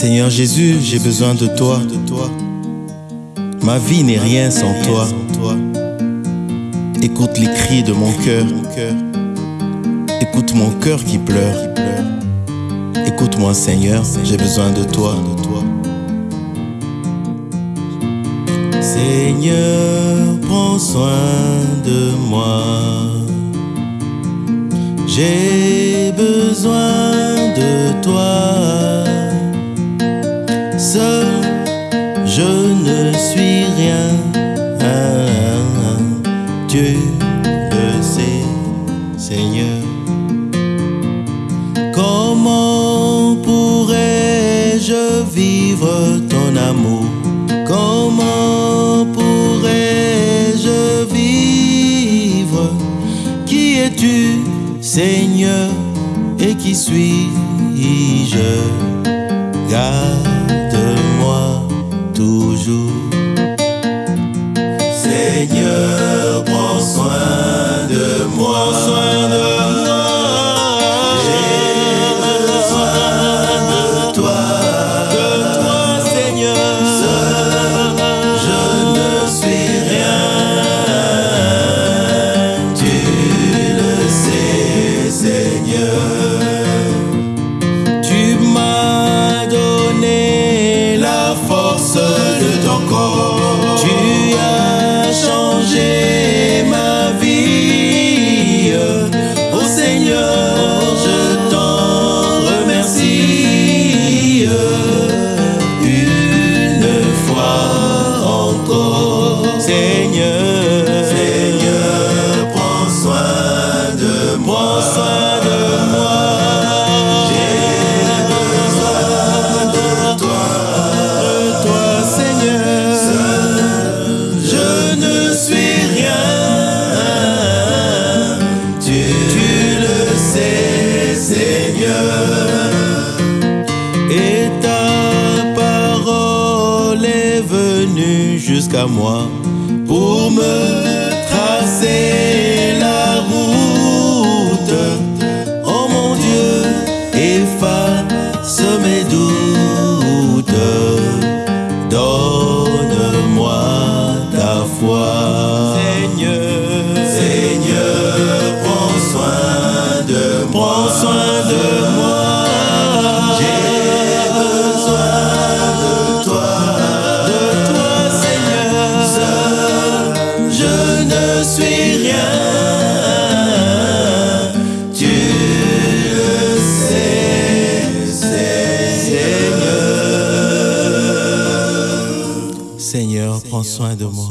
Seigneur Jésus, j'ai besoin de toi. Ma vie n'est rien sans toi. Écoute les cris de mon cœur. Écoute mon cœur qui pleure. Écoute-moi Seigneur, j'ai besoin de toi. Seigneur, prends soin de moi. J'ai je ne suis rien. Tu le sais, Seigneur. Comment pourrais-je vivre ton amour? Comment pourrais-je vivre? Qui es-tu, Seigneur? Et qui suis-je? Garde-moi toujours. Seigneur, prends soin de moi. Jusqu'à moi pour me tracer ne suis rien. Tu le sais, Seigneur. Seigneur, prends soin de moi.